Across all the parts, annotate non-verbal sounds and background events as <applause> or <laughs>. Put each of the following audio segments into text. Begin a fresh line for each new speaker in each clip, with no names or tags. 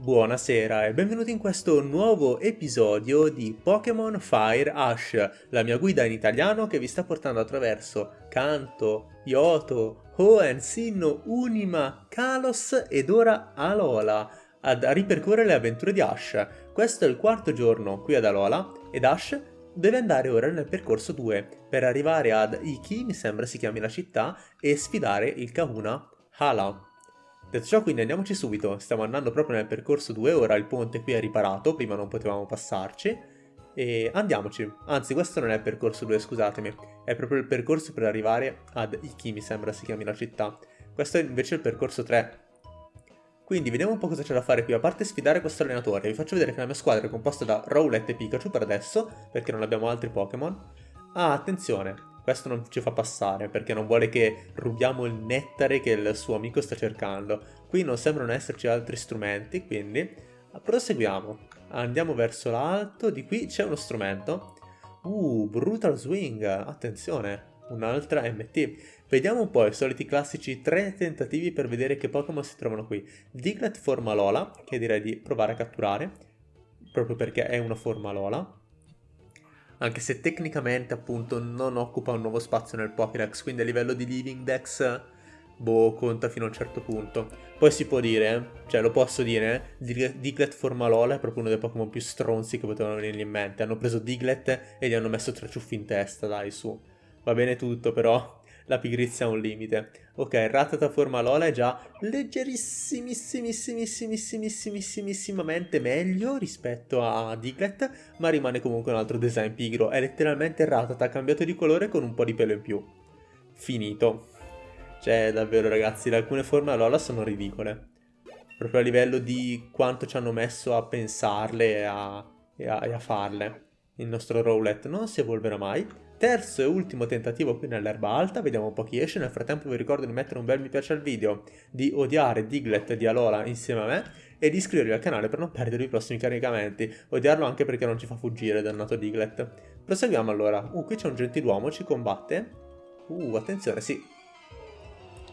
Buonasera e benvenuti in questo nuovo episodio di Pokémon Fire Ash, la mia guida in italiano che vi sta portando attraverso Kanto, Yoto, Hoenn, Sinnoh, Unima, Kalos ed ora Alola a ripercorrere le avventure di Ash. Questo è il quarto giorno qui ad Alola ed Ash deve andare ora nel percorso 2 per arrivare ad Iki, mi sembra si chiami la città, e sfidare il Kahuna Hala. Detto ciò quindi andiamoci subito, stiamo andando proprio nel percorso 2, ora il ponte qui è riparato, prima non potevamo passarci, e andiamoci. Anzi questo non è il percorso 2, scusatemi, è proprio il percorso per arrivare ad Iki, mi sembra si chiami la città. Questo è invece il percorso 3. Quindi vediamo un po' cosa c'è da fare qui, a parte sfidare questo allenatore, vi faccio vedere che la mia squadra è composta da Rowlet e Pikachu per adesso, perché non abbiamo altri Pokémon. Ah, attenzione, questo non ci fa passare perché non vuole che rubiamo il nettare che il suo amico sta cercando. Qui non sembrano esserci altri strumenti, quindi proseguiamo. Andiamo verso l'alto, di qui c'è uno strumento. Uh, Brutal Swing, attenzione, un'altra MT. Vediamo un po' i soliti classici tre tentativi per vedere che Pokémon si trovano qui. Diglett forma Lola, che direi di provare a catturare, proprio perché è una forma Lola anche se tecnicamente appunto non occupa un nuovo spazio nel Pokédex, quindi a livello di Living Dex, boh, conta fino a un certo punto. Poi si può dire, cioè lo posso dire, Diglett Formalola è proprio uno dei Pokémon più stronzi che potevano venirgli in mente. Hanno preso Diglett e gli hanno messo tre ciuffi in testa, dai, su. Va bene tutto, però la pigrizia ha un limite. Ok, Ratata forma Lola è già leggerissimissimissimissimissimamente meglio rispetto a Diglett, ma rimane comunque un altro design pigro. È letteralmente Ratata cambiato di colore con un po' di pelo in più. Finito. Cioè, davvero ragazzi, alcune forme a Lola sono ridicole. Proprio a livello di quanto ci hanno messo a pensarle e a, e a, e a farle. Il nostro Rowlet non si evolverà mai Terzo e ultimo tentativo qui nell'erba alta, vediamo un po' chi esce, nel frattempo vi ricordo di mettere un bel mi piace al video, di odiare Diglett di Alola insieme a me e di iscrivervi al canale per non perdere i prossimi caricamenti, odiarlo anche perché non ci fa fuggire dannato Diglett. Proseguiamo allora, uh qui c'è un gentiluomo, ci combatte, uh attenzione sì,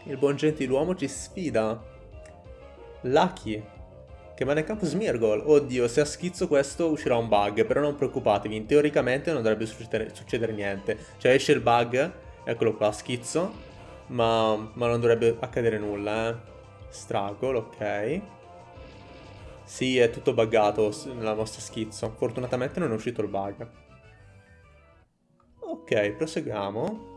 il buon gentiluomo ci sfida, Lucky, che manda in campo Smeargle. Oddio, se a schizzo questo uscirà un bug, però non preoccupatevi, teoricamente non dovrebbe succedere, succedere niente. Cioè esce il bug, eccolo qua, schizzo, ma, ma non dovrebbe accadere nulla, eh. Struggle, ok. Sì, è tutto buggato nella nostra schizzo. Fortunatamente non è uscito il bug. Ok, proseguiamo.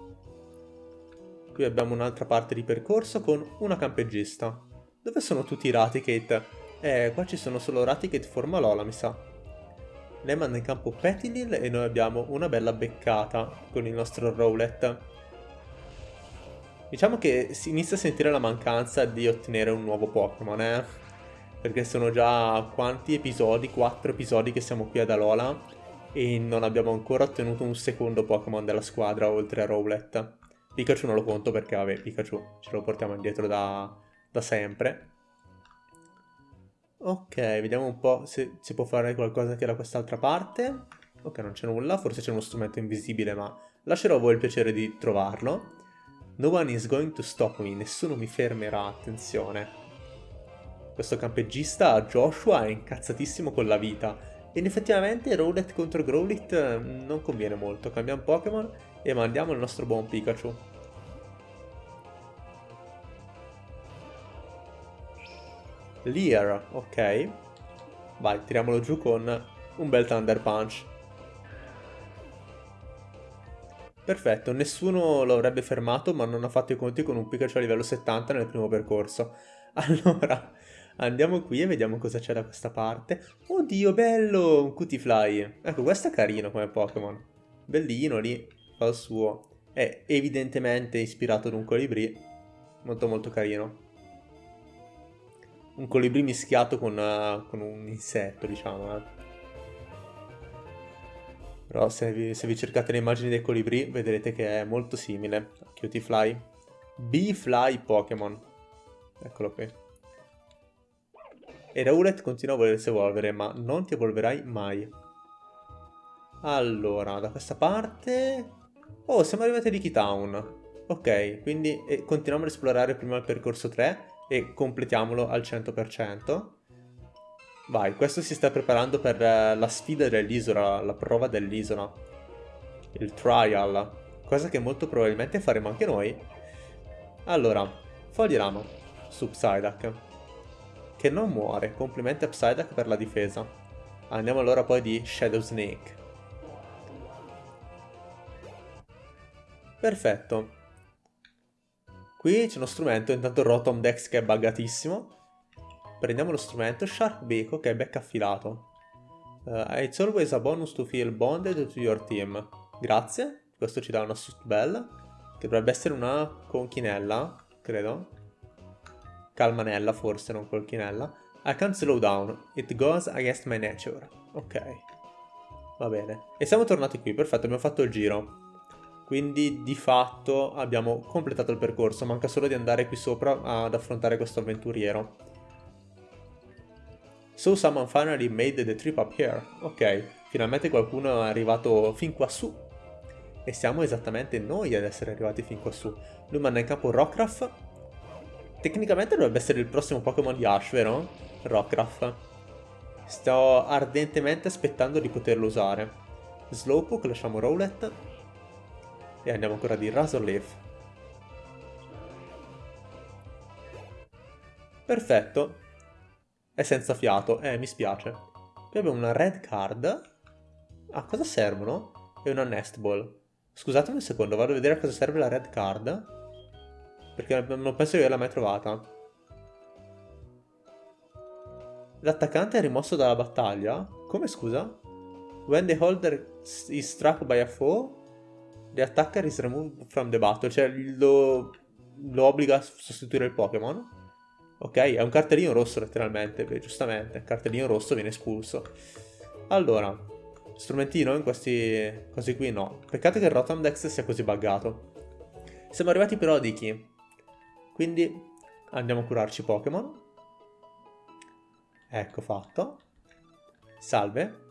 Qui abbiamo un'altra parte di percorso con una campeggista. Dove sono tutti i Raticate? Eh, qua ci sono solo Raticate forma Lola, mi sa. Lei manda in campo Petilil e noi abbiamo una bella beccata con il nostro Rowlet. Diciamo che si inizia a sentire la mancanza di ottenere un nuovo Pokémon, eh? Perché sono già quanti episodi? Quattro episodi che siamo qui ad Alola e non abbiamo ancora ottenuto un secondo Pokémon della squadra oltre a Rowlet. Pikachu non lo conto perché, vabbè, Pikachu ce lo portiamo indietro da, da sempre. Ok, vediamo un po' se si può fare qualcosa anche da quest'altra parte. Ok, non c'è nulla, forse c'è uno strumento invisibile, ma lascerò a voi il piacere di trovarlo. No one is going to stop me, nessuno mi fermerà, attenzione. Questo campeggista, Joshua, è incazzatissimo con la vita. Ed effettivamente Rowlet contro Growlit mm, non conviene molto. Cambiamo Pokémon e mandiamo il nostro buon Pikachu. Lear, ok. Vai, tiriamolo giù con un bel Thunder Punch. Perfetto, nessuno lo avrebbe fermato, ma non ha fatto i conti con un Pikachu a livello 70 nel primo percorso. <laughs> Allora, andiamo qui e vediamo cosa c'è da questa parte. Oddio, bello! Un Cutifly. Ecco, questo è carino come Pokémon. Bellino lì, fa il suo. È evidentemente ispirato ad un colibrì. Molto molto carino un colibrì mischiato con, uh, con un insetto, diciamo. Eh. Però se vi, se vi, cercate le immagini dei colibrì vedrete che è molto simile a Cutie B-Fly Pokémon. Eccolo qui. E Rowlet continua a volersi evolvere, ma non ti evolverai mai. Allora, da questa parte... Oh, siamo arrivati a Ricky Town. Ok, quindi eh, continuiamo ad esplorare prima il percorso 3 e completiamolo al 100%. Vai, questo si sta preparando per eh, la sfida dell'isola, la prova dell'isola. Il trial. Cosa che molto probabilmente faremo anche noi. Allora, fogli rama su Psyduck. Che non muore. Complimenti a Psyduck per la difesa. Andiamo allora poi di Shadow Snake. Perfetto. Qui c'è uno strumento, intanto Rotom Dex che è buggatissimo. Prendiamo lo strumento Shark Beco che è becca affilato. Uh, it's always a bonus to feel bonded to your team. Grazie, questo ci dà una suit bell, che dovrebbe essere una conchinella, credo. Calmanella forse, non conchinella. I can't slow down, it goes against my nature. Ok, va bene. E siamo tornati qui, perfetto, abbiamo fatto il giro. Quindi di fatto abbiamo completato il percorso, manca solo di andare qui sopra ad affrontare questo avventuriero. So someone finally made the trip up here. Ok, finalmente qualcuno è arrivato fin qua su. E siamo esattamente noi ad essere arrivati fin qua su. Lui manda in campo Rockruff. Tecnicamente dovrebbe essere il prossimo Pokémon di Ash, vero? Rockruff. Sto ardentemente aspettando di poterlo usare. Slowpoke, lasciamo Rowlet. E andiamo ancora di Razorleaf. Perfetto. È senza fiato. Eh, mi spiace. Qui abbiamo una red card. A cosa servono? E una nest ball. Scusatemi un secondo, vado a vedere a cosa serve la red card. Perché non penso di averla mai trovata. L'attaccante è rimosso dalla battaglia? Come scusa? When the holder is struck by a foe, the attacker is removed from the battle. Cioè lo, lo obbliga a sostituire il Pokémon. Ok, è un cartellino rosso letteralmente, beh, giustamente, cartellino rosso viene espulso. Allora, strumentino in questi casi qui no. Peccato che il Rotom Dex sia così buggato. Siamo arrivati però a Dicky. Quindi andiamo a curarci Pokémon. Ecco fatto. Salve.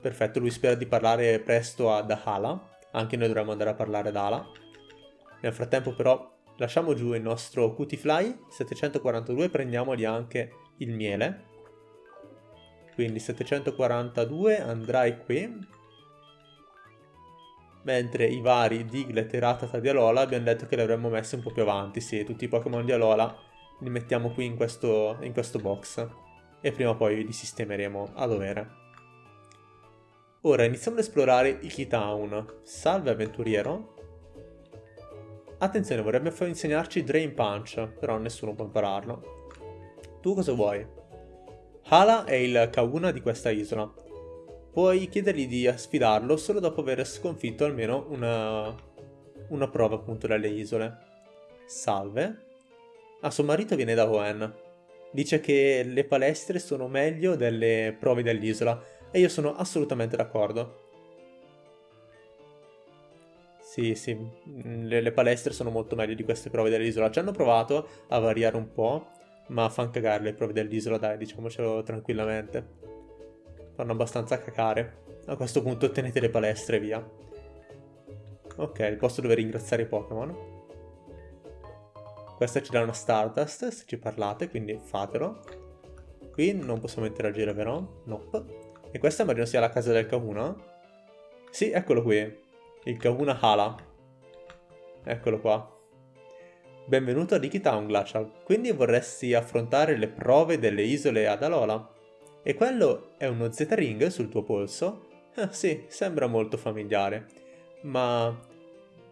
Perfetto, lui spera di parlare presto ad Hala. Anche noi dovremmo andare a parlare ad Hala. Nel frattempo però Lasciamo giù il nostro Cutifly, 742, prendiamogli anche il miele. Quindi 742 andrai qui. Mentre i vari Diglett e Ratata di Alola abbiamo detto che li avremmo messi un po' più avanti. Sì, tutti i Pokémon di Alola li mettiamo qui in questo, in questo box. E prima o poi li sistemeremo a dovere. Ora iniziamo ad esplorare Iki Town. Salve avventuriero. Attenzione, vorrebbe insegnarci Drain Punch, però nessuno può impararlo. Tu cosa vuoi? Hala è il Kauna di questa isola. Puoi chiedergli di sfidarlo solo dopo aver sconfitto almeno una, una prova appunto dalle isole. Salve. Ah, suo marito viene da Hoenn. Dice che le palestre sono meglio delle prove dell'isola e io sono assolutamente d'accordo. Sì, sì, mm, le, le, palestre sono molto meglio di queste prove dell'isola. Ci hanno provato a variare un po', ma fanno cagare le prove dell'isola, dai, diciamocelo tranquillamente. Fanno abbastanza cacare. A questo punto tenete le palestre, via. Ok, il posto dove ringraziare i Pokémon. Questa ci dà una Stardust, se ci parlate, quindi fatelo. Qui non possiamo interagire, vero? Nope. E questa immagino sia la casa del Kahuna. Sì, eccolo qui. Il Kahuna Hala. Eccolo qua. Benvenuto a Town, Glacial. Quindi vorresti affrontare le prove delle isole ad Alola? E quello è uno Z-Ring sul tuo polso? Eh, sì, sembra molto familiare. Ma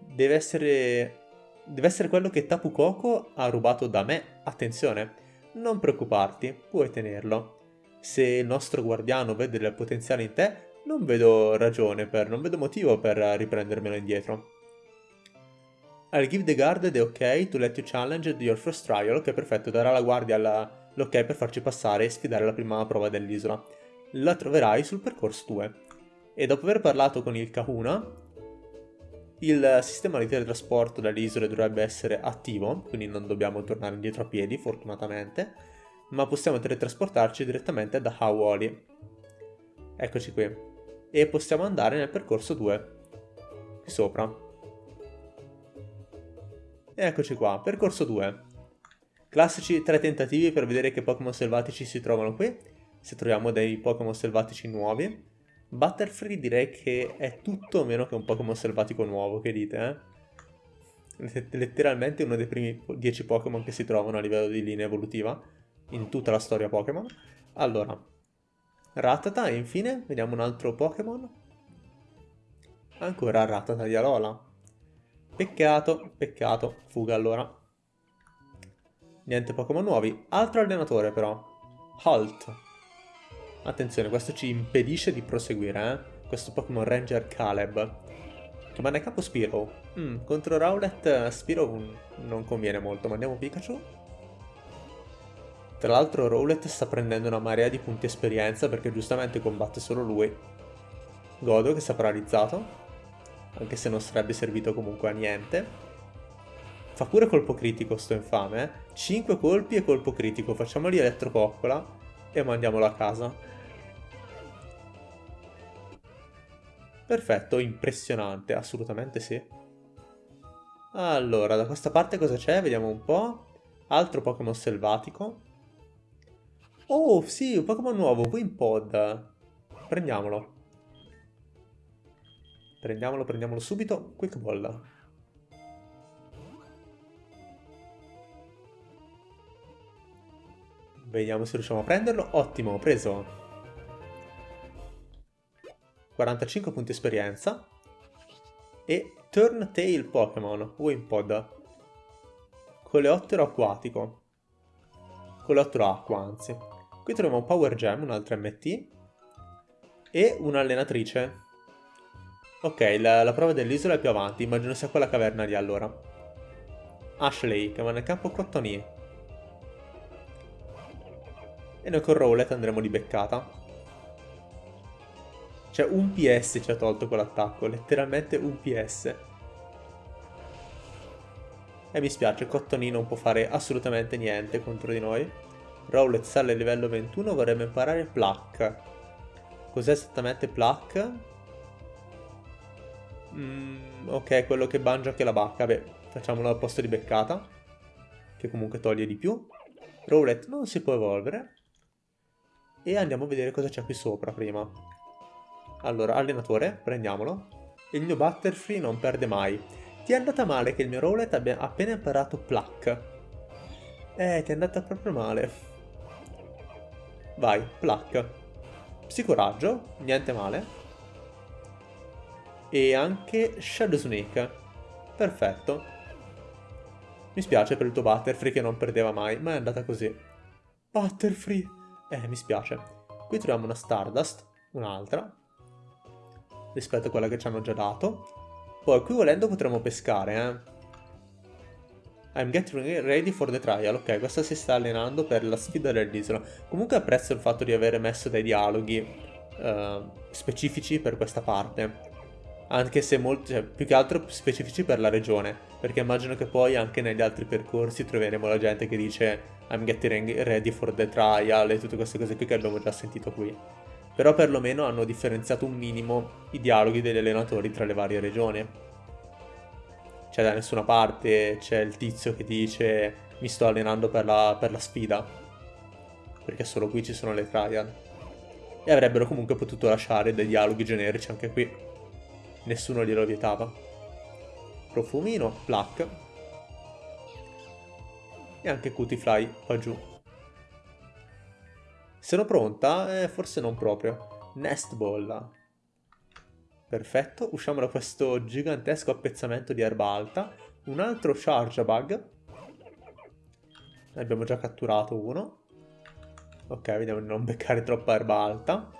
deve essere... Deve essere quello che Tapu Koko ha rubato da me. Attenzione, non preoccuparti, puoi tenerlo. Se il nostro guardiano vede del potenziale in te, non vedo ragione per, non vedo motivo per riprendermelo indietro. I'll give the guard the ok to let you challenge your first trial, ok perfetto, darà alla guardia l'ok per farci passare e sfidare la prima prova dell'isola. La troverai sul percorso 2. E dopo aver parlato con il Kahuna, il sistema di teletrasporto dalle isole dovrebbe essere attivo, quindi non dobbiamo tornare indietro a piedi, fortunatamente, ma possiamo teletrasportarci direttamente da Hawali. Eccoci qui e possiamo andare nel percorso 2 qui sopra eccoci qua percorso 2 Classici tre tentativi per vedere che Pokémon selvatici si trovano qui. Se troviamo dei Pokémon selvatici nuovi. Butterfree direi che è tutto meno che un Pokémon selvatico nuovo, che dite, eh? Letteralmente uno dei primi 10 Pokémon che si trovano a livello di linea evolutiva in tutta la storia Pokémon. Allora, Ratata e infine vediamo un altro Pokémon. Ancora Ratata di Alola. Peccato, peccato. Fuga allora. Niente Pokémon nuovi. Altro allenatore però. Halt. Attenzione, questo ci impedisce di proseguire, eh. Questo Pokémon Ranger Caleb. Comanda capo Spiro. Mm, contro Rowlet Spiro non conviene molto. Mandiamo Pikachu. Tra l'altro Rowlet sta prendendo una marea di punti esperienza perché giustamente combatte solo lui. Godo che è paralizzato anche se non sarebbe servito comunque a niente. Fa pure colpo critico sto infame, eh? 5 colpi e colpo critico, facciamogli elettropoccola e mandiamolo a casa. Perfetto, impressionante, assolutamente sì. Allora, da questa parte cosa c'è? Vediamo un po'. Altro Pokémon selvatico. Oh, sì, un Pokémon nuovo, Wimpod. Prendiamolo. Prendiamolo, prendiamolo subito. Quick Ball. Vediamo se riusciamo a prenderlo. Ottimo, preso. 45 punti esperienza. E Turn Tail Pokémon, Wimpod. Coleottero acquatico. Coleottero acqua, anzi. Qui troviamo un Power Gem, un altro MT. E un'allenatrice, Ok, la, la prova dell'isola è più avanti, immagino sia quella caverna lì allora. Ashley, che va nel campo Cottony. E noi con Rowlet andremo di beccata. Cioè un PS ci ha tolto quell'attacco, letteralmente un PS. E mi spiace, Cottony non può fare assolutamente niente contro di noi. Rowlet sale a livello 21, vorrebbe imparare Pluck. Cos'è esattamente Pluck? Mm, ok, quello che bangia anche la bacca. Beh, facciamolo al posto di beccata. Che comunque toglie di più. Rowlet non si può evolvere. E andiamo a vedere cosa c'è qui sopra prima. Allora, allenatore, prendiamolo. Il mio Butterfree non perde mai. Ti è andata male che il mio Rowlet abbia appena imparato Pluck. Eh, ti è andata proprio male. Vai, Pluck. Psicoraggio, niente male e anche Shadow Snake. Perfetto. Mi spiace per il tuo Butterfree che non perdeva mai, ma è andata così. Butterfree! Eh, mi spiace. Qui troviamo una Stardust, un'altra, rispetto a quella che ci hanno già dato. Poi qui volendo potremmo pescare, eh. I'm getting ready for the trial. Ok, questa si sta allenando per la sfida dell'isola. Comunque apprezzo il fatto di aver messo dei dialoghi uh, specifici per questa parte anche se molto, cioè, più che altro specifici per la regione, perché immagino che poi anche negli altri percorsi troveremo la gente che dice I'm getting ready for the trial e tutte queste cose qui che abbiamo già sentito qui. Però perlomeno hanno differenziato un minimo i dialoghi degli allenatori tra le varie regioni. Cioè da nessuna parte c'è il tizio che dice mi sto allenando per la, per la sfida, perché solo qui ci sono le trial. E avrebbero comunque potuto lasciare dei dialoghi generici anche qui nessuno glielo vietava. Profumino, Pluck. E anche Cutifly qua giù. Sono pronta? Eh, forse non proprio. Nest Ball. Perfetto, usciamo da questo gigantesco appezzamento di erba alta. Un altro Charge Bug. Ne abbiamo già catturato uno. Ok, vediamo di non beccare troppa erba alta.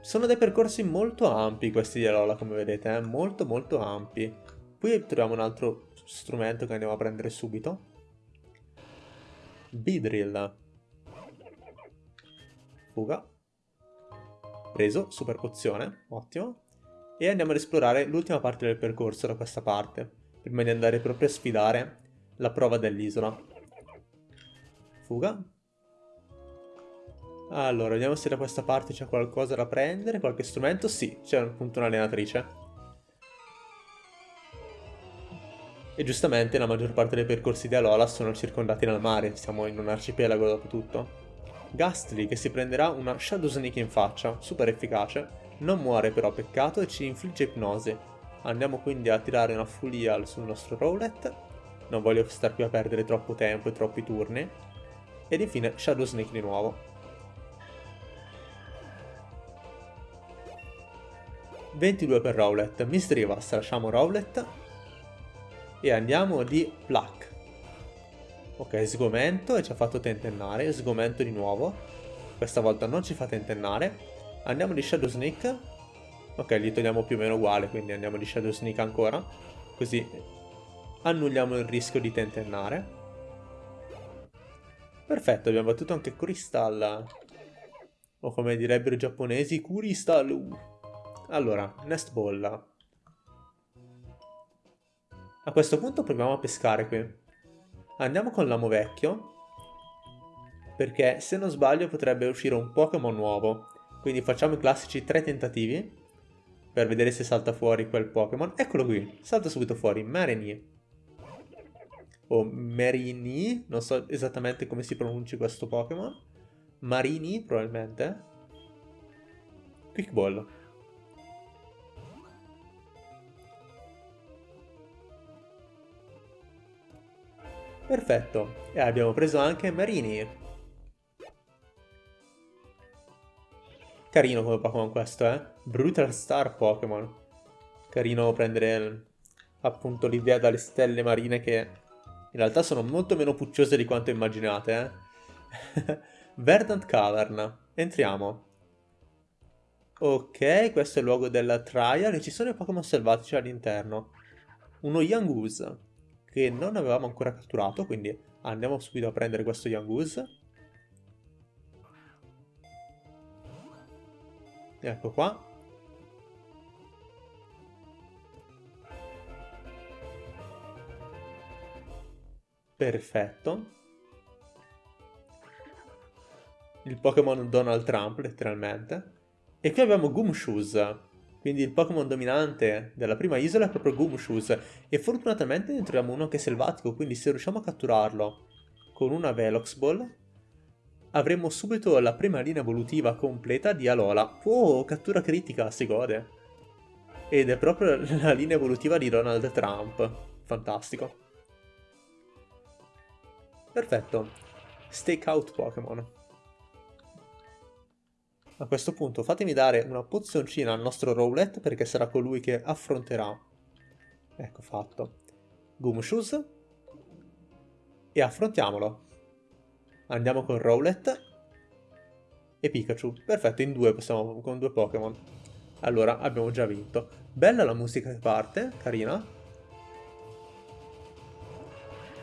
Sono dei percorsi molto ampi questi di Alola, come vedete, eh? molto molto ampi. Qui troviamo un altro strumento che andiamo a prendere subito. Bidrill. Fuga. Preso, super pozione, ottimo. E andiamo ad esplorare l'ultima parte del percorso da questa parte, prima di andare proprio a sfidare la prova dell'isola. Fuga. Allora, vediamo se da questa parte c'è qualcosa da prendere, qualche strumento. Sì, c'è appunto un'allenatrice. E giustamente la maggior parte dei percorsi di Alola sono circondati dal mare, siamo in un arcipelago dopo tutto. Gastly che si prenderà una Shadow Sneak in faccia, super efficace, non muore però peccato e ci infligge ipnosi. Andiamo quindi a tirare una Full Heal sul nostro Rowlet, non voglio star qui a perdere troppo tempo e troppi turni. Ed infine Shadow Sneak di nuovo. 22 per Rowlet, Misdreavus, lasciamo Rowlet e andiamo di Pluck. Ok, sgomento e ci ha fatto tentennare, sgomento di nuovo. Questa volta non ci fa tentennare. Andiamo di Shadow Sneak. Ok, li togliamo più o meno uguale, quindi andiamo di Shadow Sneak ancora. Così annulliamo il rischio di tentennare. Perfetto, abbiamo battuto anche Crystal. O come direbbero i giapponesi, Crystal. Allora, Nest Ball. A questo punto proviamo a pescare qui. Andiamo con l'amo vecchio. Perché se non sbaglio potrebbe uscire un Pokémon nuovo. Quindi facciamo i classici tre tentativi. Per vedere se salta fuori quel Pokémon. Eccolo qui, salta subito fuori. Marini. O Merini, non so esattamente come si pronunci questo Pokémon. Marini, probabilmente. Quick Ball. Perfetto, e abbiamo preso anche Marini. Carino come Pokémon questo, eh? Brutal Star Pokémon. Carino prendere appunto l'idea dalle stelle marine che in realtà sono molto meno pucciose di quanto immaginate, eh? <laughs> Verdant Cavern. Entriamo. Ok, questo è il luogo della trial e ci sono i Pokémon selvatici all'interno. Uno Yangoose che non avevamo ancora catturato, quindi andiamo subito a prendere questo Yangoose. Ecco qua. Perfetto. Il Pokémon Donald Trump, letteralmente. E qui abbiamo Gumshoes, quindi il Pokémon dominante della prima isola è proprio Gumshoes e fortunatamente ne troviamo uno che è selvatico, quindi se riusciamo a catturarlo con una Velox Ball avremo subito la prima linea evolutiva completa di Alola. Oh, cattura critica, si gode. Ed è proprio <laughs> la linea evolutiva di Donald Trump. Fantastico. Perfetto. Stakeout Pokémon. A questo punto fatemi dare una pozioncina al nostro Rowlet perché sarà colui che affronterà. Ecco fatto. Gumshoes. E affrontiamolo. Andiamo con Rowlet. E Pikachu. Perfetto, in due possiamo con due Pokémon. Allora, abbiamo già vinto. Bella la musica che parte, carina.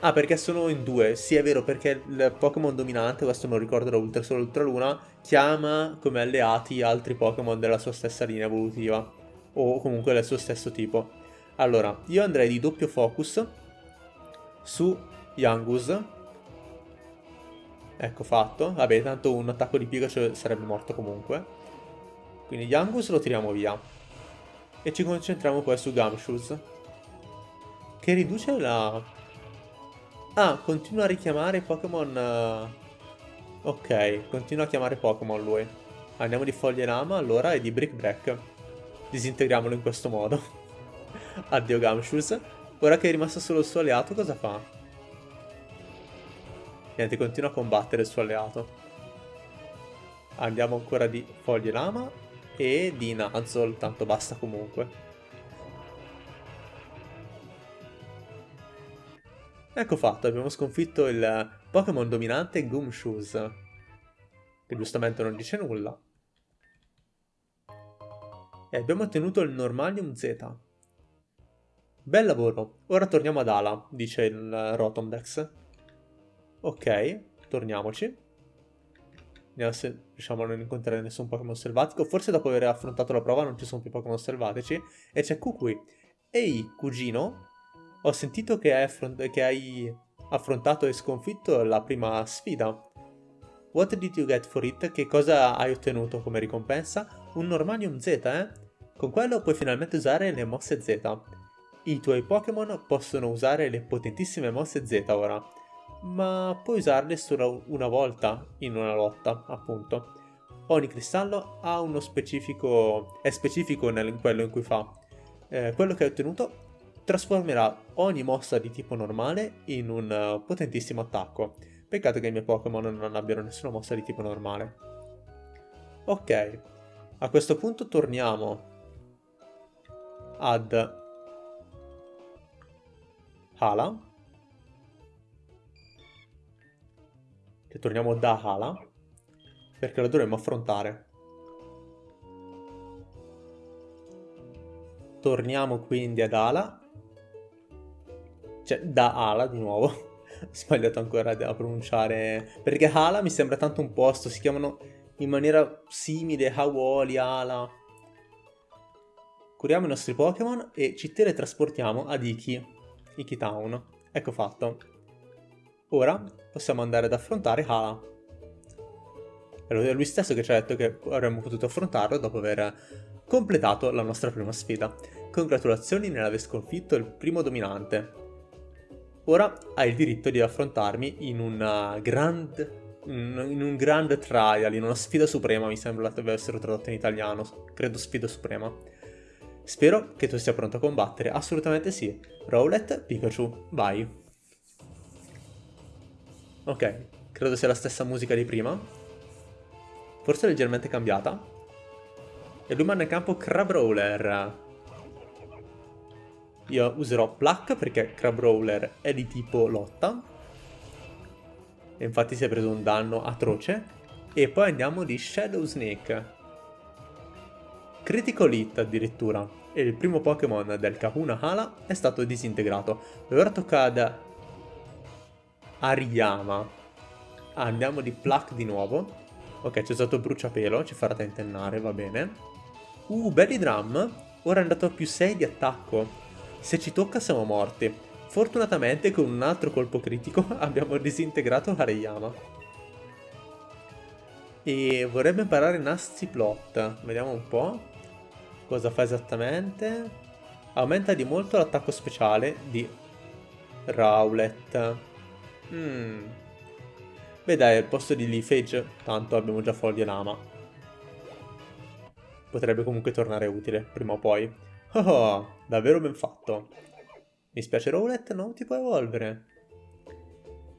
Ah, perché sono in due. Sì, è vero, perché il Pokémon dominante, questo non ricordo da Ultra Solo Ultra Luna, chiama come alleati altri Pokémon della sua stessa linea evolutiva. O comunque del suo stesso tipo. Allora, io andrei di doppio focus su Yangus. Ecco fatto. Vabbè, tanto un attacco di Pikachu sarebbe morto comunque. Quindi Yangus lo tiriamo via. E ci concentriamo poi su Gumshoes. Che riduce la Ah, continua a richiamare Pokémon... Uh... Ok, continua a chiamare Pokémon lui. Andiamo di Foglie Lama allora e di Brick Break. Disintegriamolo in questo modo. <laughs> Addio Gumshoes. Ora che è rimasto solo il suo alleato, cosa fa? Niente, continua a combattere il suo alleato. Andiamo ancora di Foglie Lama e di Nuzzle, tanto basta comunque. Ecco fatto, abbiamo sconfitto il Pokémon dominante Gumshoes, che giustamente non dice nulla. E abbiamo ottenuto il Normalium Z. Bel lavoro, ora torniamo ad Ala, dice il Rotomdex. Ok, torniamoci. Vediamo se riusciamo a non incontrare nessun Pokémon selvatico. Forse dopo aver affrontato la prova non ci sono più Pokémon selvatici. E c'è Kukui. Ehi, cugino, ho sentito che hai, che hai affrontato e sconfitto la prima sfida. What did you get for it? Che cosa hai ottenuto come ricompensa? Un Normanium Z, eh? Con quello puoi finalmente usare le mosse Z. I tuoi Pokémon possono usare le potentissime mosse Z ora, ma puoi usarle solo una volta in una lotta, appunto. Ogni cristallo ha uno specifico... è specifico in quello in cui fa. Eh, quello che hai ottenuto trasformerà ogni mossa di tipo normale in un uh, potentissimo attacco. Peccato che i miei Pokémon non abbiano nessuna mossa di tipo normale. Ok, a questo punto torniamo ad Hala. Che torniamo da Hala. Perché la dovremmo affrontare. Torniamo quindi ad Ala. Cioè, da Ala di nuovo. Ho <laughs> sbagliato ancora a pronunciare. Perché Hala mi sembra tanto un posto. Si chiamano in maniera simile Hawoli, Ala. Curiamo i nostri Pokémon e ci teletrasportiamo ad Iki. Iki Town. Ecco fatto. Ora possiamo andare ad affrontare Hala. È lui stesso che ci ha detto che avremmo potuto affrontarlo dopo aver completato la nostra prima sfida. Congratulazioni nell'aver sconfitto il primo dominante. Ora hai il diritto di affrontarmi in una grand in un grand trial, in una sfida suprema, mi sembra deve essere tradotto in italiano, credo sfida suprema. Spero che tu sia pronto a combattere, assolutamente sì. Rowlet, Pikachu, vai. Ok, credo sia la stessa musica di prima. Forse leggermente cambiata. E lui manda in campo Crabrawler. Io userò Pluck perché Crabrawler è di tipo lotta. E infatti si è preso un danno atroce. E poi andiamo di Shadow Snake. Critical Hit addirittura, e il primo Pokémon del Kahuna Hala è stato disintegrato. E ora tocca ad Ariyama. Ah, andiamo di Pluck di nuovo. Ok, c'è stato bruciapelo, ci farà tentennare, va bene. Uh, Belly Drum, ora è andato a più 6 di attacco. Se ci tocca siamo morti. Fortunatamente con un altro colpo critico <laughs> abbiamo disintegrato Ariyama. E vorrebbe imparare Nasty Plot. Vediamo un po'. Cosa fa esattamente? Aumenta di molto l'attacco speciale di Rowlet. Hmm. Beh dai, al posto di Leafage, tanto abbiamo già Foglie Lama. Potrebbe comunque tornare utile, prima o poi. Oh, oh davvero ben fatto. Mi spiace Rowlet, non ti puoi evolvere.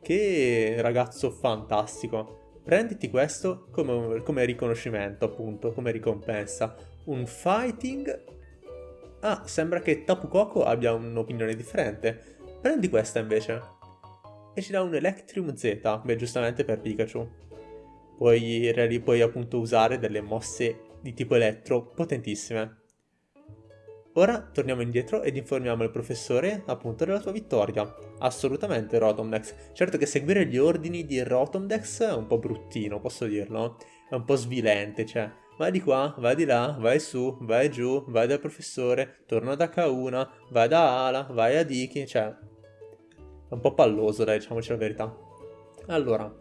Che ragazzo fantastico. Prenditi questo come, come riconoscimento, appunto, come ricompensa un fighting... Ah, sembra che Tapu Koko abbia un'opinione differente. Prendi questa invece. E ci dà un Electrium Z, beh giustamente per Pikachu. Puoi, puoi appunto usare delle mosse di tipo elettro potentissime. Ora torniamo indietro ed informiamo il professore appunto della tua vittoria. Assolutamente Rotomdex. Certo che seguire gli ordini di Rotomdex è un po' bruttino, posso dirlo. È un po' svilente, cioè vai di qua, vai di là, vai su, vai giù, vai dal professore, torna da K1, vai da Ala, vai a Diki, cioè... Un po' palloso, dai, diciamoci la verità. Allora,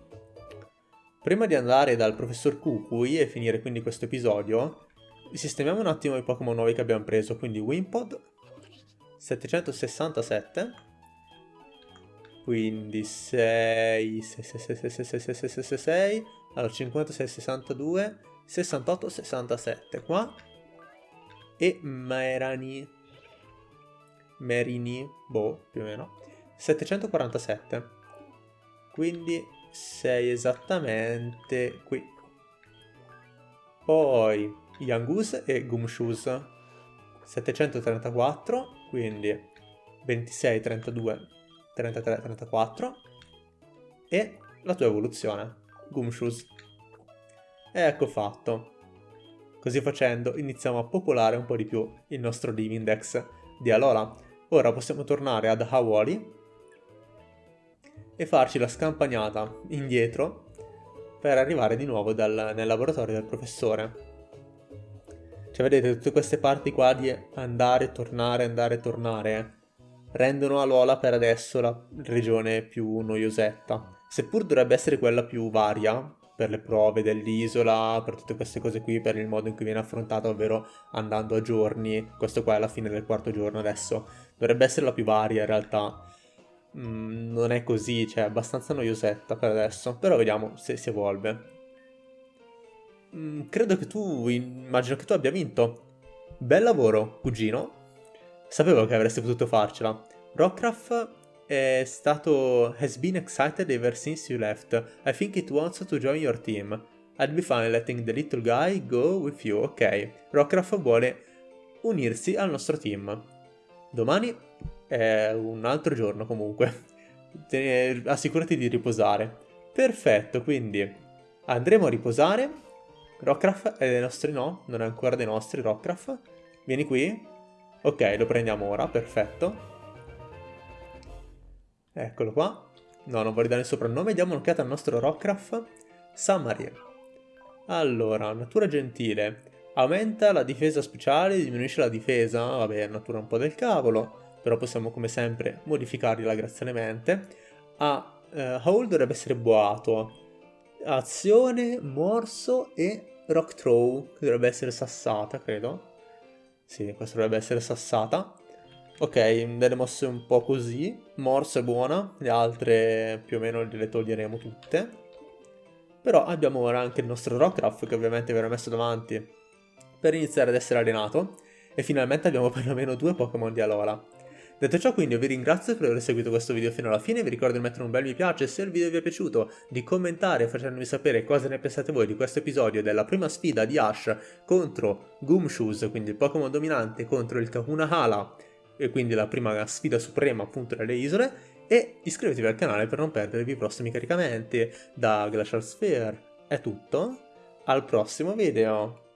prima di andare dal professor Kukui e finire quindi questo episodio, sistemiamo un attimo i Pokémon nuovi che abbiamo preso, quindi Wimpod, 767, quindi 6, 6, 6, 6, 6, 6, 6, 6, 6, 6, 6, allora 56, 62, 68-67 qua. E Merani. Merini boh più o meno 747 quindi sei esattamente qui. Poi Yangus e Gumshoes. 734 quindi 26 32 33 34 e la tua evoluzione Gumshoes. Ecco fatto. Così facendo iniziamo a popolare un po' di più il nostro Divindex di Alola. Ora possiamo tornare ad Hawali e farci la scampagnata indietro per arrivare di nuovo dal, nel laboratorio del professore. Cioè vedete tutte queste parti qua di andare, tornare, andare, tornare rendono Alola per adesso la regione più noiosetta. Seppur dovrebbe essere quella più varia, per le prove dell'isola, per tutte queste cose qui, per il modo in cui viene affrontata, ovvero andando a giorni. Questo qua è la fine del quarto giorno adesso. Dovrebbe essere la più varia in realtà. Mm, non è così, cioè è abbastanza noiosetta per adesso, però vediamo se si evolve. Mm, credo che tu, immagino che tu abbia vinto. Bel lavoro, cugino. Sapevo che avresti potuto farcela. Rockcraft è stato... has been excited ever since you left. I think it wants to join your team. I'd be fine letting the little guy go with you. Ok, Rockcraft vuole unirsi al nostro team. Domani è un altro giorno comunque. assicurati di riposare. Perfetto, quindi andremo a riposare. Rockcraft è dei nostri no, non è ancora dei nostri Rockcraft. Vieni qui. Ok, lo prendiamo ora, perfetto. Eccolo qua. No, non voglio dare il soprannome, diamo un'occhiata al nostro Rockcraft. Summary. Allora, natura gentile. Aumenta la difesa speciale, diminuisce la difesa, vabbè, natura un po' del cavolo però possiamo come sempre modificarla graziosamente. A uh, Hole dovrebbe essere boato, azione, morso e rock throw, che dovrebbe essere sassata, credo. Sì, questa dovrebbe essere sassata. Ok, delle mosse un po' così. Morso è buona, le altre più o meno le toglieremo tutte. Però abbiamo ora anche il nostro Rockruff che ovviamente verrà messo davanti per iniziare ad essere allenato. E finalmente abbiamo <laughs> perlomeno due Pokémon di Alola. Detto ciò quindi io vi ringrazio per aver seguito questo video fino alla fine, vi ricordo di mettere un bel mi piace se il video vi è piaciuto, di commentare facendomi sapere cosa ne pensate voi di questo episodio della prima sfida di Ash contro Gumshoes, quindi il Pokémon dominante contro il Kahuna Hala, e quindi la prima sfida suprema appunto delle isole, e iscrivetevi al canale per non perdervi i prossimi caricamenti. Da Glacial Sphere è tutto, al prossimo video!